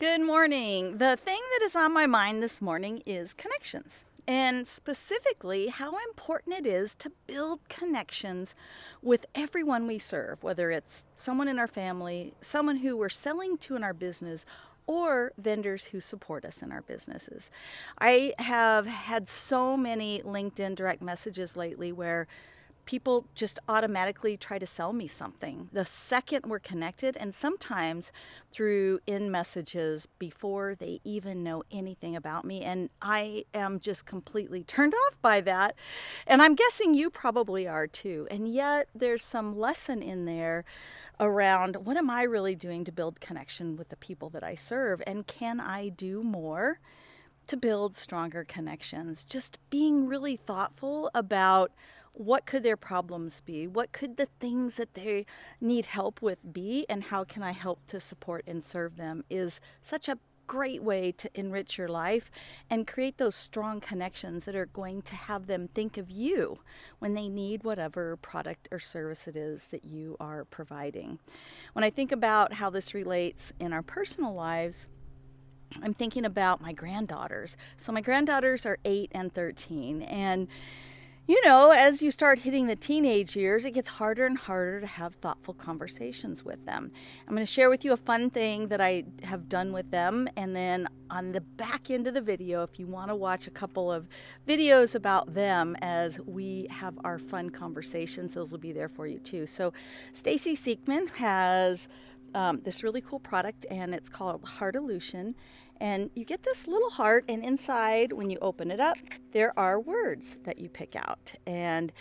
Good morning. The thing that is on my mind this morning is connections, and specifically how important it is to build connections with everyone we serve, whether it's someone in our family, someone who we're selling to in our business, or vendors who support us in our businesses. I have had so many LinkedIn direct messages lately where people just automatically try to sell me something the second we're connected and sometimes through in messages before they even know anything about me and i am just completely turned off by that and i'm guessing you probably are too and yet there's some lesson in there around what am i really doing to build connection with the people that i serve and can i do more to build stronger connections just being really thoughtful about what could their problems be? What could the things that they need help with be? And how can I help to support and serve them is such a great way to enrich your life and create those strong connections that are going to have them think of you when they need whatever product or service it is that you are providing. When I think about how this relates in our personal lives, I'm thinking about my granddaughters. So my granddaughters are 8 and 13 and you know, as you start hitting the teenage years, it gets harder and harder to have thoughtful conversations with them. I'm going to share with you a fun thing that I have done with them. And then on the back end of the video, if you want to watch a couple of videos about them as we have our fun conversations, those will be there for you too. So Stacy Siekman has um, this really cool product and it's called Heartolution and you get this little heart, and inside, when you open it up, there are words that you pick out. And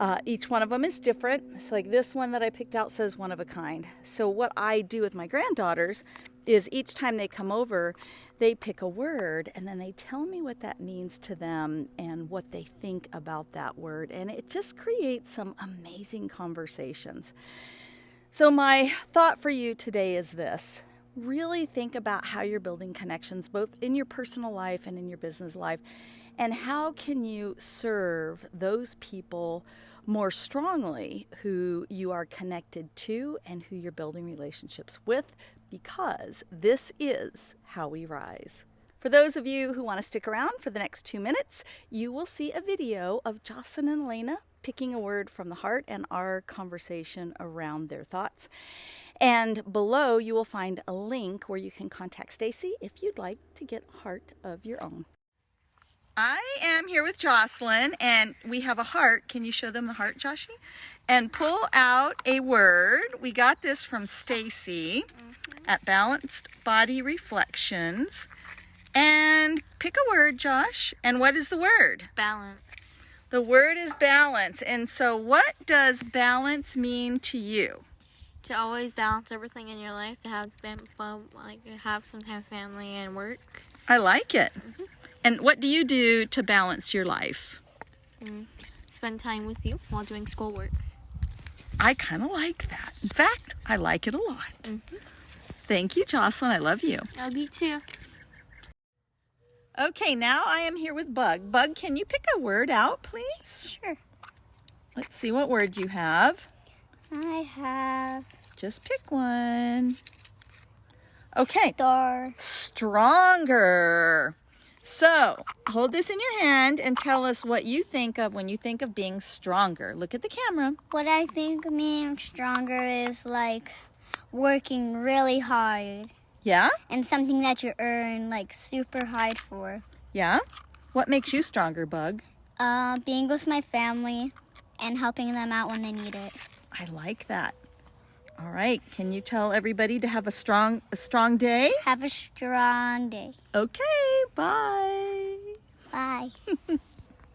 uh, each one of them is different. So, like this one that I picked out says one of a kind. So, what I do with my granddaughters is each time they come over, they pick a word and then they tell me what that means to them and what they think about that word. And it just creates some amazing conversations. So, my thought for you today is this really think about how you're building connections both in your personal life and in your business life and how can you serve those people more strongly who you are connected to and who you're building relationships with because this is how we rise. For those of you who want to stick around for the next two minutes, you will see a video of Jocelyn and Elena picking a word from the heart and our conversation around their thoughts. And below you will find a link where you can contact Stacy if you'd like to get a heart of your own. I am here with Jocelyn and we have a heart. Can you show them the heart, Joshy? And pull out a word. We got this from Stacy mm -hmm. at Balanced Body Reflections. And pick a word, Josh. And what is the word? Balance. The word is balance. And so what does balance mean to you? to always balance everything in your life, to have like have some time family and work. I like it. Mm -hmm. And what do you do to balance your life? Mm, spend time with you while doing schoolwork. I kind of like that. In fact, I like it a lot. Mm -hmm. Thank you, Jocelyn. I love you. I love you too. Okay, now I am here with Bug. Bug, can you pick a word out, please? Sure. Let's see what word you have. I have just pick one. Okay. Star. Stronger. So, hold this in your hand and tell us what you think of when you think of being stronger. Look at the camera. What I think of being stronger is like working really hard. Yeah? And something that you earn like super hard for. Yeah? What makes you stronger, Bug? Uh, being with my family and helping them out when they need it. I like that. All right. Can you tell everybody to have a strong a strong day? Have a strong day. Okay. Bye. Bye.